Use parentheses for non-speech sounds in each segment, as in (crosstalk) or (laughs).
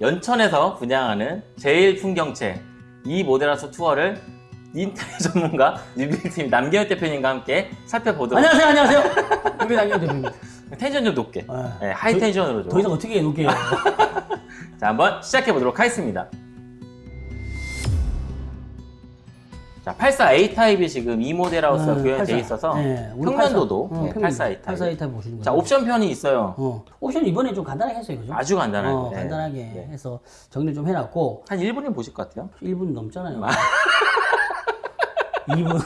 연천에서 분양하는 제일 풍경채 이 모델하우스 투어를 인테리어 (laughs) 전문가 뉴빌팀 남경현 대표님과 함께 살펴보도록 안녕하세요, 안녕하세요. 유비 남경 대표입니다. 텐션 좀 높게 아, 네, high tension으로 더 좀. 이상 어떻게 해놓을게요. (laughs) 자 한번 시작해 보도록 하겠습니다. 자 84A 타입이 지금 이 모델 하우스가 네, 구현되어 84. 있어서 네, 우리 평면도도 84. 어, 네, 평면도. 84A 타입. 84A 타입 보시는 거예요. 자 옵션 편이 있어요. 어, 옵션 이번에 좀 간단하게 했어요, 그죠? 아주 간단하게. 어, 네. 간단하게 네. 해서 정리 좀 해놨고 한 1분이면 보실 것 같아요. 1분 넘잖아요. 아. 2분.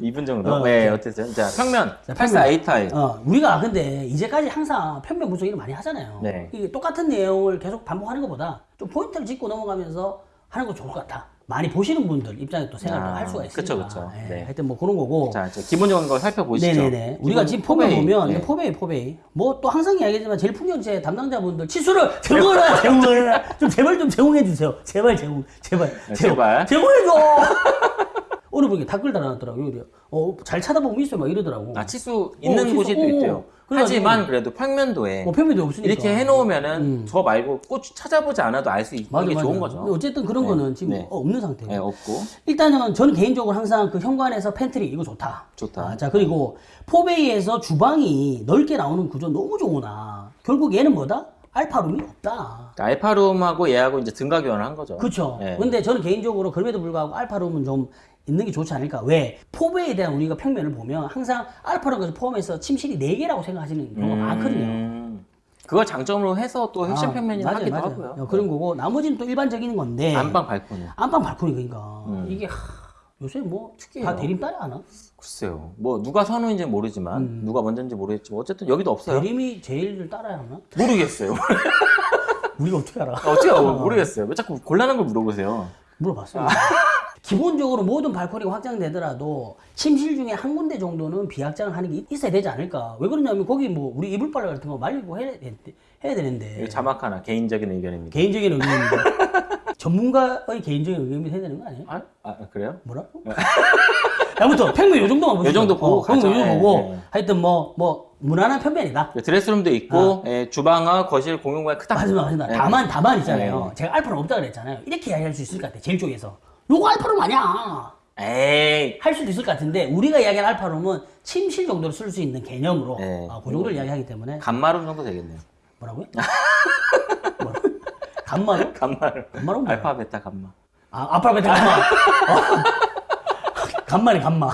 2분 정도? 어, 네, 어쨌든. 자, 평면. 자, 84A 타입. 어, 우리가 근데 이제까지 항상 평면 분석 일을 많이 하잖아요. 네. 이게 똑같은 내용을 계속 반복하는 것보다 좀 포인트를 짚고 넘어가면서 하는 거 좋을 것 같아. 많이 보시는 분들 입장에 또 생각을 아, 할 수가 있으니까. 그쵸, 그쵸. 예, 네. 하여튼 뭐 그런 거고. 자, 이제 기본적인 거 살펴보시죠. 네네네. 우리가 지금 포베이. 보면 네. 포베이 포베이 뭐 또 항상 이야기하지만 제일 풍경채 담당자분들 치수를 (laughs) 제공해라 제공해라 좀 제발 좀 제공해 주세요 제발 제공 제발 네, 제발. 제공해 줘 (laughs) 어느 분이 댓글 달아놨더라고요 여기. 어 잘 찾아보면 있어요 막 이러더라고 아, 치수 있는 치수, 곳이 또 어, 있대요. 하지만 그래도 평면도에 뭐 표면도 없으니까 이렇게 해놓으면은 저 말고 꼭 찾아보지 않아도 알 수 있는 맞아, 게 맞아. 좋은 거죠. 어쨌든 그런 네. 거는 지금 네. 없는 상태예요 네, 없고. 일단은 저는 개인적으로 항상 그 현관에서 팬트리 이거 좋다. 좋다. 아, 자 그리고 포베이에서 주방이 넓게 나오는 구조 너무 좋으나 결국 얘는 뭐다? 알파룸이 없다. 그러니까 알파룸하고 얘하고 이제 등가 교환을 한 거죠. 그렇죠. 네. 근데 저는 개인적으로 그럼에도 불구하고 알파룸은 좀 있는 게 좋지 않을까? 왜? 포베이에 대한 우리가 평면을 보면 항상 알파룸까지 포함해서 침실이 4개라고 생각하시는 경우가 많거든요. 음, 그걸 장점으로 해서 또 핵심 아, 평면이라 맞아요, 하기도 맞아요. 하고요. 어, 그런 거고 나머지는 또 일반적인 건데 안방 발코니. 안방 발코니 그러니까 이게 하, 요새 뭐 다. 대림 따라 하나? 글쎄요. 뭐 누가 선우인지 모르지만 음. 누가 먼저인지 모르겠지만 어쨌든 여기도 없어요. 대림이 제일을 따라야 하나? 모르겠어요. (laughs) 우리가 어떻게 알아? 어떻게 알아? 모르겠어요. 왜 자꾸 곤란한 걸 물어보세요? 물어봤어요. 기본적으로 모든 발코니가 확장되더라도 침실 중에 한 군데 정도는 비확장을 하는 게 있어야 되지 않을까? 왜 그러냐면 거기 뭐 우리 이불 빨래 같은 거 말리고 해야, 돼- 해야 되는데 자막 하나 개인적인 의견입니다. 개인적인 의견입니다. (laughs) 전문가의 개인적인 의견이 해야 되는 거 아니에요? 아, 아 그래요? 뭐라고? (laughs) 아무튼 평면 요 정도만 보시죠. 요 정도 보고 어, 가죠. 요 정도 예, 보고 예. 하여튼 뭐뭐 무난한 편면이다. 그 드레스룸도 있고 예, 주방과 거실 공용구가 크다. 맞습니다, 맞습니다. 예. 다만, 다만 있잖아요. 네. 제가 알파룸 없다 그랬잖아요. 이렇게 이야기할 수 있을 것 같아, 제일 쪽에서. 요거 알파룸 아니야. 에이. 할 수도 있을 것 같은데, 우리가 이야기한 알파룸은 침실 정도로 쓸 수 있는 개념으로, 네. 어, 그 정도를 이야기하기 때문에. 간마룸 정도 되겠네요. 뭐라고요? 뭐라고? 간마룸? 간마룸. 간마룸? 알파 베타 간마. 아, 아파베타 간마. 어. (laughs) 간마네, 간마.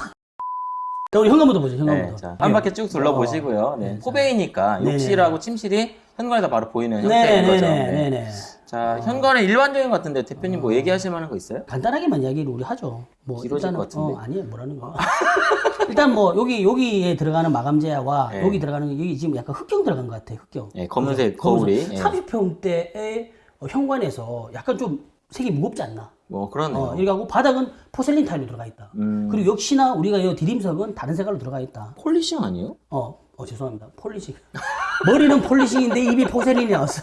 자, 우리 현관부터 보죠, 네, 현관부터. 자, 한 바퀴 쭉 둘러보시고요. 네, 포베이니까 네네. 욕실하고 침실이 현관에서 바로 보이는 네, 형태인 네, 거죠. 네, 네. 네, 네. 자, 현관은 일반적인 것 같은데 대표님 뭐 얘기하실 만한 거 있어요? 간단하게만 이야기를 우리 하죠. 뭐 일단은-. 어, 아니에요. 뭐라는 거. (laughs) 일단 뭐 여기 여기에 들어가는 마감재와 네. 여기 들어가는 여기 지금 약간 흑경 들어간 것 같아. 흑경. 예, 검은색 거울이. 예. 30평대의 어, 현관에서 약간 좀 색이 무겁지 않나? 뭐 그러네요. 어, 이렇게 하고 바닥은 porcelain 타일로 들어가 있다. 음, 그리고 역시나 우리가 이 디딤석은 다른 색깔로 들어가 있다. polishing 아니에요? 어, 어 죄송합니다. polishing. (laughs) 머리는 polishing인데 입이 porcelain이 나왔어.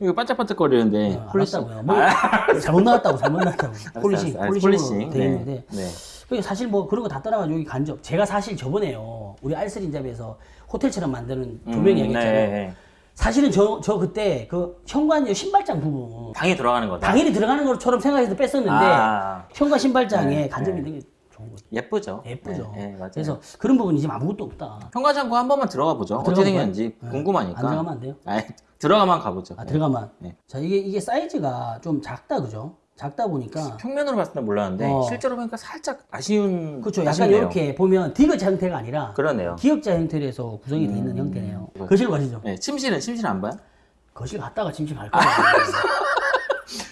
이거 반짝반짝 거리는데 어, polishing. 알았다고요. 뭐, 잘못 나왔다고 잘못 나왔다고. polishing, 알았어, 알았어. polishing으로 돼 네, 있는데. 네. 그게 사실 뭐 그런 거 다 떠나가지고 여기 간접. 제가 사실 저번에요. 우리 알쓰린잡에서 호텔처럼 만드는 조명 음, 이야기했잖아요. 네, 네. 사실은 저, 저 그때 그 현관 신발장 부분 방에 들어가는 거다. 당연히 들어가는 것처럼 생각해서 뺐었는데 아, 현관 신발장에 네, 간접이 네. 좋은 거죠. 예쁘죠. 예쁘죠. 네, 네, 맞아요. 그래서 그런 부분이 지금 아무것도 없다. 현관 창고 한 번만 들어가 보죠. 들어가 어떻게 볼까요? 생겼는지 네. 궁금하니까. 안 들어가면 안 돼요? 아니, 들어가만 가보죠. 아, 들어가면. 네. 자, 이게, 이게 사이즈가 좀 작다, 그죠? 작다 보니까. 평면으로 봤을 때 몰랐는데 어. 실제로 보니까 살짝 아쉬운 그렇죠. 약간 아쉽네요. 이렇게 보면 디귿자 형태가 아니라 그러네요. 기역자 형태로 구성이 돼 있는 형태네요. 거실로 가시죠. 네, 침실은 침실 안 봐요? 거실 갔다가 침실 갈 거예요. (laughs)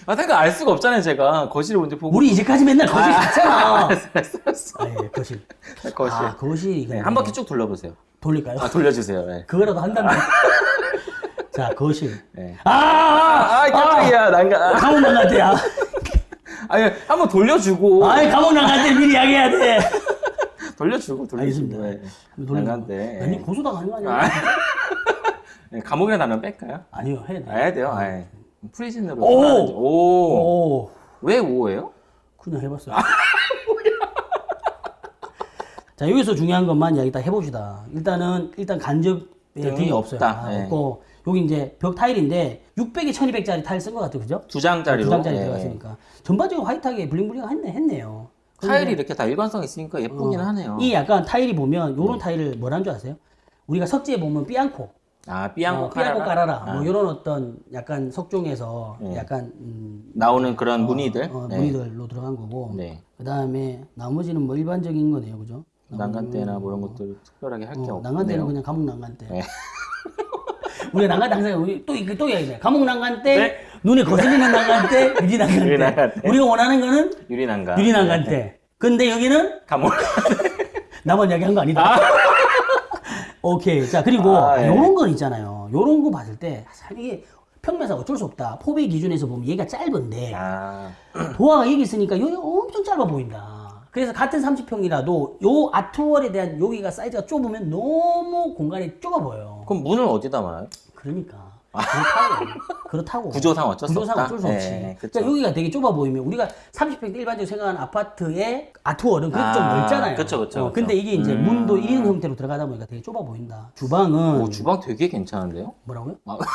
아, 생각 알 수가 없잖아요, 제가. 거실을 먼저 보고. 우리 이제까지 맨날 거실 갔잖아. 알았어, 알았어, 알았어. 아, 예, 거실. 거실. 아, 거실이. 네, 한 바퀴 쭉 돌려보세요. 돌릴까요? 아, 돌려주세요. 네. 그거라도 한다면. (laughs) 자, 거실. 네. 아! 아, 아, 깜짝이야. 난가. 감옥 나갔대야. (laughs) 아니, 한번 돌려주고. 아이, 감옥 나갔대. 미리 이야기해야 돼. (laughs) 돌려주고, 돌려주고. 알겠습니다. 네. 난간데. 아니, 고소당하는 거 아니야? 아. 네, 감옥이나 나면 뺄까요? 아니요, 해야 돼. 해야 돼요. 아이. 프리즌으로. 오! 하는지. 오! 오. 왜 5예요? 그냥 해봤어요. (laughs) 자 여기서 중요한 것만 이야기 딱 해봅시다. 일단은 일단 간접 등이 등이 없어요. 없다. 아, 네. 없고 여기 이제 벽 타일인데 600에 1200짜리 타일 쓴 것 같아요. 그죠? 두 장짜리로. 두 장짜리 예. 들어갔으니까. 전반적으로 화이트하게 블링블링 했네, 했네요. 타일이 이렇게 다 일관성 있으니까 예쁘긴 하네요. 이 약간 타일이 보면 요런 타일을 뭐라는 줄 아세요? 우리가 석재에 보면 삐앙코. 아, 삐앙코 어, 깔아라. 깔아라. 뭐 요런 어떤 약간 석종에서 약간 음, 나오는 그런 무늬들. 어, 네. 무늬들로 들어간 거고. 네. 그 다음에 나머지는 뭐 일반적인 거네요, 그죠? 난간대나 뭐 이런 것들 특별하게 할게 어, 없네요. 난간대는 그냥 감옥 난간대. 네. (laughs) 우리가 난간대 항상 우리 또 이거 또 이야기해. 감옥 난간대, 눈에 거슬리는 (laughs) 난간대, 유리 난간대. 네. 우리가 원하는 거는 유리 난간. 유리 난간대. 근데 여기는 감옥. (laughs) 나만 이야기한 거 아니다. 오케이. 자 그리고 아, 예. 요런 건 있잖아요. 요런 거 봤을 때 사실 이게 평면사 어쩔 수 없다. 포배 기준에서 보면 얘가 짧은데 아, 도화가 여기 있으니까 여기가 엄청 짧아 보인다. 그래서 같은 30평이라도 요 아트월에 대한 여기가 사이즈가 좁으면 너무 공간이 좁아 보여요. 그럼 문을 어디다 놔요? 그러니까. 그렇다고. 그렇다고. 구조상 어쩔 수 구조상 없다? 어쩔 수 네, 없지. 그쵸. 그러니까 여기가 되게 좁아 보이면 우리가 30평 대 일반적으로 생각하는 아파트의 아트월은 그래도 좀 아, 넓잖아요. 그쵸, 그쵸, 어. 근데 이게 이제 음. 문도 1인 형태로 들어가다 보니까 되게 좁아 보인다. 주방은 오, 주방 되게 괜찮은데요? 뭐라고요? 아. (laughs)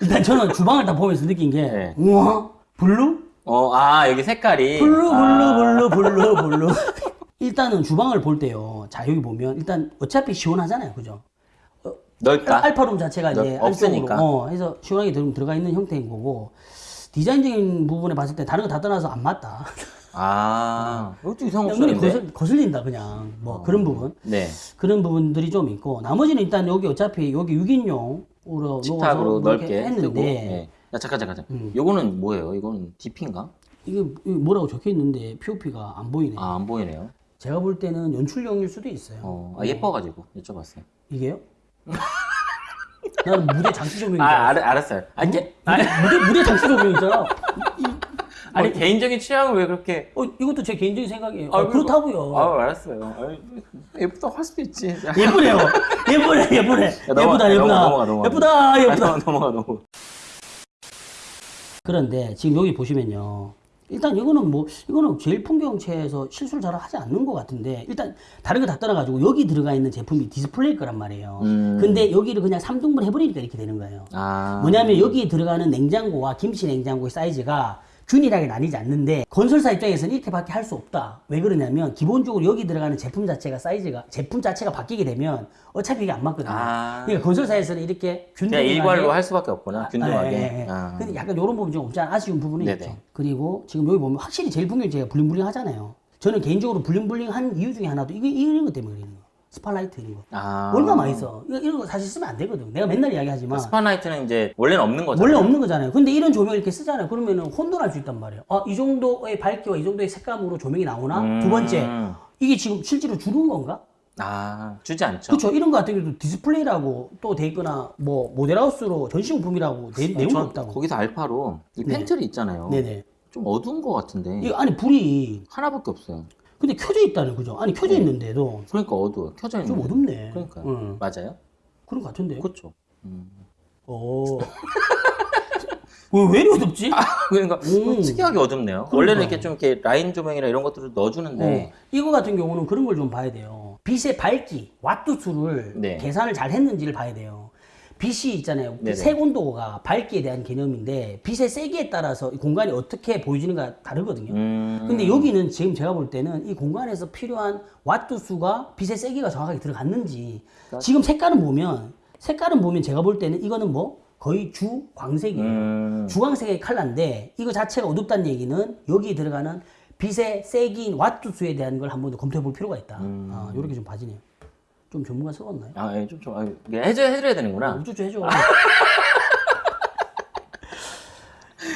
일단 저는 주방을 다 보면서 느낀 게 네. 우와 blue? 어, 아, 여기 색깔이. blue 아, blue blue blue blue (laughs) 일단은 주방을 볼 때요. 자 여기 보면 일단 어차피 시원하잖아요, 그죠? 넓다. 알파룸 자체가 이제 넓- 없으니까. 안쪽으로, 어, 해서 시원하게 들- 들어가 있는 형태인 거고 디자인적인 부분에 봤을 때 다른 거 다 떠나서 안 맞다. 아, 이것도 이상 눈이 없었는데. 거슬, 거슬린다 그냥 뭐 그런 부분 네. 그런 부분들이 좀 있고 나머지는 일단 여기 어차피 여기 6인용으로 식탁으로 넓게 했는데. 네. 야, 잠깐, 잠깐, 잠깐. 음. 요거는 뭐예요? 이거는 DP인가? 이게 뭐라고 적혀 있는데 POP가 안 보이네. 아, 안 보이네요. 제가 볼 때는 연출용일 수도 있어요. 어, 아, 예뻐가지고 여쭤봤어요. 이게요? 나는 무대 장치 조명인 줄 아, 알았어. 알, 알았어요. 아니, 게, 아니, 무대 무대 장치 조명 있잖아. (laughs) 아니, 개인적인 취향을 왜 그렇게. 어 이것도 제 개인적인 생각이에요. 아, 어, 그렇다고요. 아, 알았어요. 예쁘다고 할 수도 있지. 야, 예쁘네요. 예쁘네, 예쁘네. 넘어가, 예쁘다, 야, 예쁘다. 넘어가, 넘어가. 예쁘다, 예쁘다. 아, 넘어가, 넘어가. 그런데 지금 여기 보시면요. 일단 이거는 뭐 이거는 제일 풍경채에서 실수를 잘 하지 않는 것 같은데 일단 다른 거 다 떠나가지고 여기 들어가 있는 제품이 디스플레이일 거란 말이에요. 음. 근데 여기를 그냥 3등분 해버리니까 이렇게 되는 거예요. 아. 뭐냐면 여기 들어가는 냉장고와 김치 냉장고의 사이즈가 균일하게 나뉘지 않는데 건설사 입장에서는 이렇게밖에 할 수 없다. 왜 그러냐면 기본적으로 여기 들어가는 제품 자체가 사이즈가 제품 자체가 바뀌게 되면 어차피 이게 안 맞거든요. 아. 그러니까 건설사에서는 이렇게 균등하게 일괄로 할 수밖에 없구나. 균등하게. 아, 예, 예. 아. 근데 약간 이런 부분 좀 없지 않아 아쉬운 부분이 네네. 있죠. 그리고 지금 여기 보면 확실히 제일풍경채가 bling bling 하잖아요. 저는 개인적으로 bling bling 한 이유 중에 하나도 이게 이런 것 때문에 거. spotlight 이런 거. 아. 얼마 많이 써. 이거, 이런 거 사실 쓰면 안 되거든. 내가 맨날 이야기하지만 spotlight는 이제 원래는 없는 거죠. 원래 없는 거잖아요. 근데 이런 조명 이렇게 쓰잖아요. 그러면은 혼돈할 수 있단 말이에요. 아, 이 정도의 밝기와 이 정도의 색감으로 조명이 나오나? 음. 두 번째, 이게 지금 실제로 주는 건가? 아, 주지 않죠. 그렇죠. 이런 거 같은 경우도 디스플레이라고 또 돼 있거나 뭐 모델하우스로 전시용품이라고 내, 내용이 전 없다고. 거기서 알파룸 이 네. 팬트리 있잖아요. 네네. 좀 어두운 것 같은데 이거 아니 불이 하나밖에 없어요. 근데 켜져 있다는 거죠. 아니 켜져 있는데도 그러니까 어두워. 켜져 있는. 좀 어둡네. 그러니까 응. 맞아요. 그런 것 같은데. 그렇죠. 음. 어. (laughs) 왜, 왜 어둡지? 그러니까 음. 특이하게 어둡네요. 원래는 이렇게 좀 이렇게 라인 조명이나 이런 것들을 넣어주는데 어. 이거 같은 경우는 그런 걸 좀 봐야 돼요. 빛의 밝기, 와트 수를 네. 계산을 잘 했는지를 봐야 돼요. 빛이 있잖아요. 네네. 색 온도가 밝기에 대한 개념인데 빛의 세기에 따라서 이 공간이 어떻게 보여지는가 다르거든요. 음. 근데 여기는 지금 제가 볼 때는 이 공간에서 필요한 와트 수가 빛의 세기가 정확하게 들어갔는지 지금 색깔은 보면 색깔은 보면 제가 볼 때는 이거는 뭐 거의 주 광색이에요. 음. 주광색의 컬러인데 이거 자체가 어둡다는 얘기는 여기 들어가는 빛의 세기인 와트 수에 대한 걸 한번 더 검토해 볼 필요가 있다. 음. 아, 이렇게 좀 봐지네요. 좀 전문가스러웠나요? 아, 예, 좀, 좀, 아, 해줘, 해드려야 되는구나. 우쭈쭈 해줘. (laughs)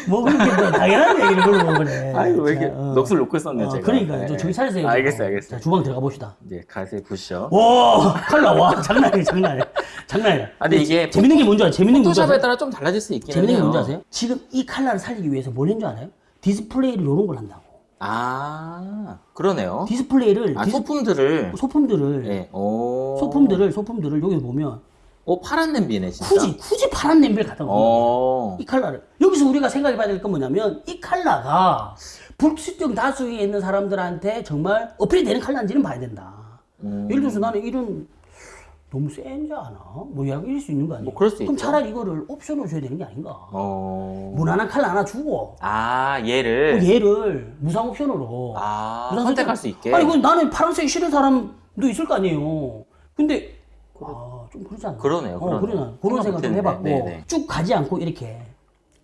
뭐 그렇게 뭐 당연한 얘기를 그러고 그래. 아이고, 왜 이렇게 자, 어. 넋을 놓고 있었네요, 어, 제가. 그러니까 네. 차리세요. 좀. 알겠어요, 알겠어요. 자, 주방 들어가 봅시다. 네, 가세요, 보시죠. 와 칼라 와 장난 아니야 장난 아니야 장난 아니야. 아, 근데 이게 재밌는 게 뭔지 알아요? 재밌는 게 뭔지 아세요? 따라 좀 달라질 수 있긴 재밌는 게 해요. 뭔지 아세요? 지금 이 칼라를 살리기 위해서 뭘 했는 줄 알아요? 디스플레이를 이런 걸 한다고. 아, 그러네요. 디스플레이를 아, 디스- 소품들을. 소품들을 예, 오. 소품들을 소품들을 여기 보면 오, 파란 냄비네, 진짜. 굳이 굳이 파란 냄비를 갖다 거예요. 어. 이 칼라를 여기서 우리가 생각해 봐야 될 건 뭐냐면 이 칼라가 불특정 다수에 있는 사람들한테 정말 어필이 되는 칼라인지는 봐야 된다. 음. 예를 들어서 나는 이런 너무 세지 않아? 뭐 이럴 수 있는 거 아니야? 뭐 그럴 수 그럼 있죠. 차라리 이거를 옵션으로 줘야 되는 게 아닌가? 어. 무난한 칼 하나 주고 아, 또 얘를. 얘를 무상 옵션으로 아, 무상 선택할 수 있게. 아니 그 나는 파란색 싫은 사람도 있을 거 아니에요. 근데 아, 좀 그러지 않나? 그러네요, 어. 그러나 그런 생각 좀 해봤고 못했네. 네, 네. 쭉 가지 않고 이렇게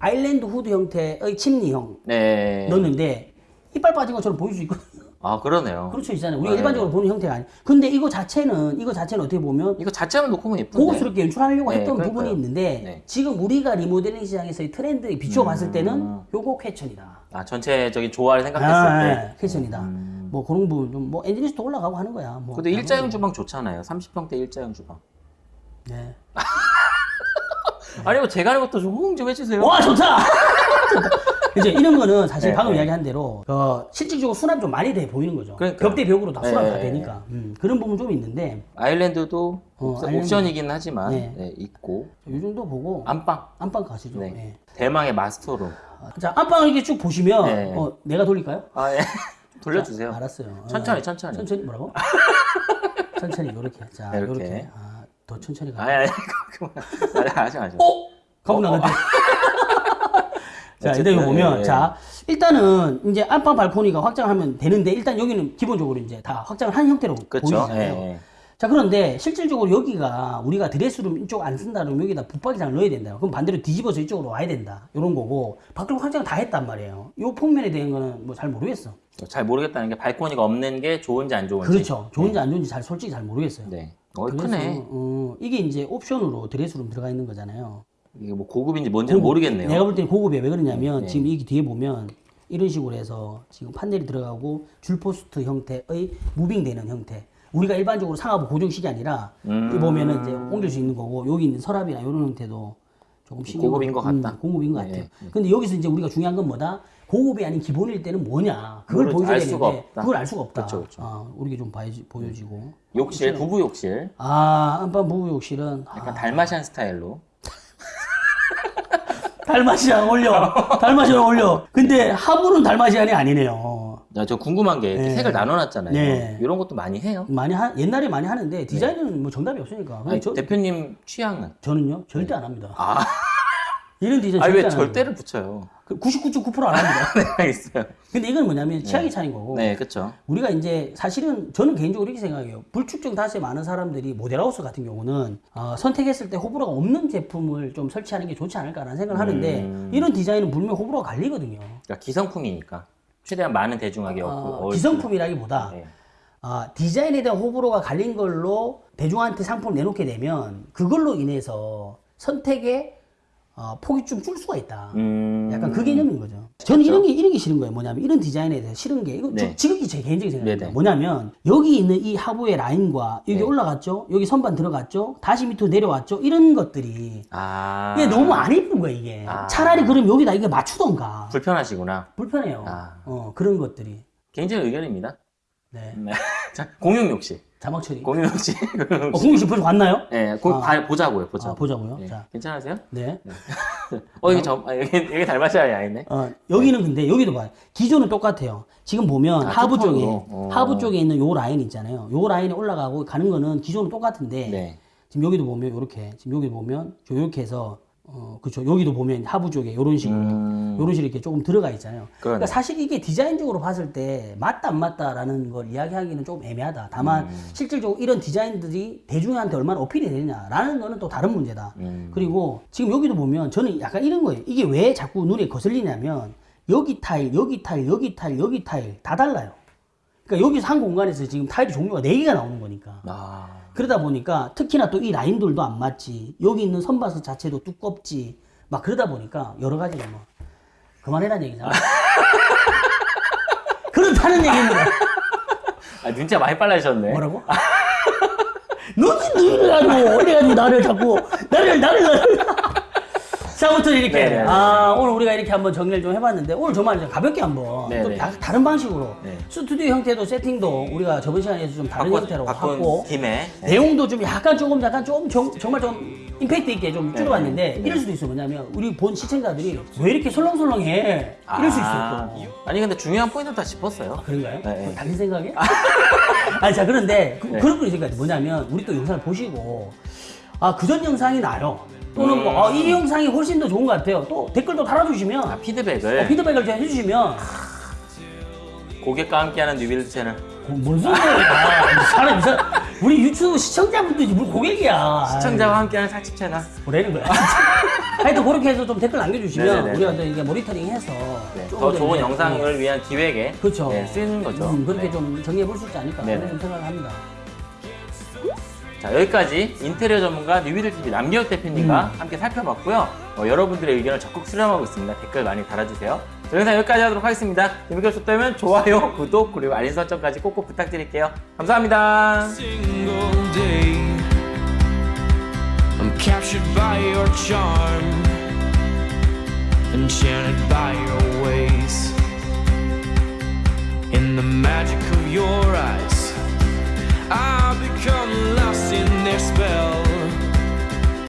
아일랜드 후드 형태의 침리형 네. 넣었는데 이빨 빠진 것처럼 보일 수 있거든요. 아, 그러네요. 그렇죠, 있잖아요. 우리가 네. 일반적으로 보는 형태가 아니. 근데 이거 자체는 이거 자체는 어떻게 보면 이거 자체만 놓고 보면 예쁜데. 고급스럽게 연출하려고 네, 했던 그러니까요. 부분이 있는데 네. 지금 우리가 리모델링 시장에서의 트렌드 비추어 봤을 음. 때는 요거 퀘천이다. 아, 전체적인 조화를 생각했을 아, 때. 네, 퀘천이다. 뭐 그런 부분 좀뭐 엔지니스도 올라가고 하는 거야. 뭐. 근데 일자형 주방 좋잖아요. 30평대 일자형 주방. 네. (laughs) 아니, 뭐 제가 하는 것도 좀 호응 좀 해주세요. 와 좋다. (laughs) 이제 이런 거는 사실 네, 방금 네. 이야기한 대로 어, 실질적으로 수납이 좀 많이 돼 보이는 거죠. 그러니까요. 벽대 벽으로 다 수납 다 네, 되니까 음, 그런 부분 좀 있는데 아일랜드도 어, 옵션-. 옵션이긴 하지만 네. 네, 있고 이 정도 보고 안방 안방 가시죠. 네. 네. 대망의 마스터룸 아, 자 안방을 이렇게 쭉 보시면 네. 어, 내가 돌릴까요? 아 예. (laughs) 돌려주세요 자, 알았어요. 천천히 어, 천천히 천천히 뭐라고? (laughs) 천천히 요렇게. 자, 네, 이렇게. 요렇게. 아, 더 천천히 가. 아니 아니 (laughs) 그만 하지 마세요 어? 가고 나갔대. 자, 일단 보면 예, 예. 자, 일단은 이제 안방 발코니가 확장하면 되는데 일단 여기는 기본적으로 이제 다 확장을 한 형태로 그렇죠 보이잖아요. 예. 자, 그런데 실질적으로 여기가 우리가 드레스룸 이쪽 안 쓴다 그러면 여기다 붙박이장을 넣어야 된다. 그럼 반대로 뒤집어서 이쪽으로 와야 된다. 이런 거고 밖으로 확장을 다 했단 말이에요. 요 폭면에 대한 거는 뭐 잘 모르겠어. 잘 모르겠다는 게 발코니가 없는 게 좋은지 안 좋은지 그렇죠. 좋은지 안 좋은지 잘 솔직히 잘 모르겠어요. 네 어, 그래서, 크네 어, 이게 이제 옵션으로 드레스룸 들어가 있는 거잖아요. 이게 뭐 고급인지 뭔지는 모르겠네요 내가 볼 때는 고급이야. 왜 그러냐면 네. 지금 이 뒤에 보면 이런 식으로 해서 지금 판넬이 들어가고 줄포스트 형태의 무빙되는 형태. 우리가 일반적으로 상하부 고정식이 아니라 음. 이 보면은 이제 옮길 수 있는 거고 여기 있는 서랍이나 이런 형태도 조금 신경- 고급인 것 같다. 음, 고급인 것 네, 같아. 네. 근데 여기서 이제 우리가 중요한 건 뭐다? 고급이 아닌 기본일 때는 뭐냐? 그걸 보여줘야 알 되는데 수가 없다. 그걸 알 수가 없다. 그쵸, 그쵸. 아, 우리게 좀 봐야지, 보여지고. 욕실 부부 욕실 아, 안방 부부 욕실은 아, 약간 달마시안 스타일로 달마시안 올려. 달마시안 올려. 근데 하부는 달마시안이 아니네요. 야, 저 궁금한 게 이렇게 네. 색을 나눠놨잖아요 네. 이런 것도 많이 해요 많이 하, 옛날에 많이 하는데 디자인은 뭐 정답이 없으니까. 아니, 저, 대표님 취향은 저는요 절대 안 합니다. 아 이런 디자인 아니 절대 왜안 절대를 붙여요? 합니다. 99.9%안 (laughs) 합니다. 네, 있어요. 근데 이건 뭐냐면 취향이 차이인 거고. 네, 그렇죠. 우리가 이제 사실은 저는 개인적으로 이렇게 생각해요. 불축정 다수의 많은 사람들이 모델하우스 같은 경우는 어, 선택했을 때 호불호가 없는 제품을 좀 설치하는 게 좋지 않을까라는 생각을 하는데 음. 이런 디자인은 분명 호불호가 갈리거든요. 그러니까 기성품이니까 최대한 많은 대중에게 어. 기성품이라기보다 네. 아, 디자인에 대한 호불호가 갈린 걸로 대중한테 상품을 내놓게 되면 그걸로 인해서 선택의 어, 폭이 좀 줄 수가 있다. 음. 약간 그 개념인 거죠. 저는 이런 게 이런 게 싫은 거예요. 뭐냐면 이런 디자인에 대해서 싫은 게 이거 저 네. 지극히 제 개인적인 생각입니다. 네네. 뭐냐면 여기 있는 이 하부의 라인과 여기 네. 올라갔죠. 여기 선반 들어갔죠. 다시 밑으로 내려왔죠. 이런 것들이 아. 이게 너무 안 예쁜 거예요. 이게 아. 차라리 그럼 여기다 이게 맞추던가 불편하시구나. 불편해요. 아. 어 그런 것들이 개인적인 의견입니다. 네 네. (laughs) 자, 공용 욕실. 자막 처리. 공용 욕실. 어, (laughs) 공유 씨 벌써 왔나요? 네, 공, 아. 봐- 보자고요, 보자. 아, 보자고요. 네. 자. 괜찮으세요? 네. (laughs) 어, 여기 저, 아, 여기, 여기 달마시아이 아니네. 어, 여기는 근데 여기도 봐요. 기존은 똑같아요. 지금 보면 아, 하부 쪽에 뚜껑으로? 어. 하부 쪽에 있는 요 라인 있잖아요. 요 라인에 올라가고 가는 거는 기존은 똑같은데 네. 지금 여기도 보면 요렇게 지금 여기 보면 이렇게 해서 어 그렇죠. 여기도 보면 하부 쪽에 요런 식으로 음. 요런 식으로 이렇게 조금 들어가 있잖아요. 그러네. 그러니까 사실 이게 디자인적으로 봤을 때 맞다 안 맞다라는 걸 이야기하기는 좀 애매하다. 다만 음. 실질적으로 이런 디자인들이 대중한테 얼마나 어필이 되느냐라는 거는 또 다른 문제다. 음. 그리고 지금 여기도 보면 저는 약간 이런 거예요. 이게 왜 자꾸 눈에 거슬리냐면 여기 타일, 여기 타일, 여기 타일, 여기 타일 다 달라요. 그러니까 여기서 한 공간에서 지금 타일이 종류가 4개가 나오는 거니까. 아. 그러다 보니까 특히나 또 이 라인들도 안 맞지. 여기 있는 선바스 자체도 두껍지. 막 그러다 보니까 여러 가지가 뭐 그만해라는 얘기잖아. (laughs) 그렇다는 얘기입니다. 아, 눈치가 많이 빨라지셨네. 뭐라고? (laughs) 너는 너를 가지고 이래가지고 나를 자꾸 나를 나를 자 아무튼 이렇게 네네. 아 오늘 우리가 이렇게 한번 정리를 좀 해봤는데 오늘 정말 좀 가볍게 한번 네네. 좀 다, 다른 방식으로 네. 스튜디오 형태도 세팅도 우리가 저번 시간에서 좀 다른 바꿔, 형태로 하고 김에. 네. 내용도 좀 약간 조금 약간 좀 정, 정말 좀 임팩트 있게 좀 네. 줄여봤는데 네. 이럴 수도 있어 뭐냐면 우리 본 시청자들이 왜 이렇게 설렁설렁해 이럴 수 있어 아, 또 아니 근데 중요한 포인트 다 짚었어요. 그런가요? 네, 네. 당신 생각이야? 아니 자 그런데 그, 네. 그런 것 같아 뭐냐면 우리 또 영상을 보시고 아 그전 영상이 나요 또는 음. 뭐이 영상이 훨씬 더 좋은 것 같아요 또 댓글도 달아주시면 아, 피드백을 어, 피드백을 좀 해주시면 고객과 함께하는 뉴빌드 채널. 어, 뭔 소리야 사람 이상 우리 유튜브 시청자분들이 뭘 고객이야 시청자와 함께하는 살집 채널. 뭐라는 거야 (laughs) 하여튼 그렇게 해서 좀 댓글 남겨주시면 네네네. 우리가 또 이게 모니터링해서 네, 더더 좋은 이제, 영상을 위한 기획에 그렇죠. 네, 쓰이는 거죠. 음, 그렇게 네. 좀 정리해 볼 수 있지 않을까 네네. 그런 좀 생각을 합니다. 자 여기까지 인테리어 전문가 뉴비들 TV 남기혁 대표님과 음. 함께 살펴봤고요. 어, 여러분들의 의견을 적극 수렴하고 있습니다. 댓글 많이 달아주세요. 저 영상 여기까지 하도록 하겠습니다. 재밌게 보셨다면 좋아요, (laughs) 구독 그리고 알림 설정까지 꼭꼭 부탁드릴게요. 감사합니다. single day. I'm captured by your charm, enchanted by your ways. In the magic of your eyes, I become lost in their spell.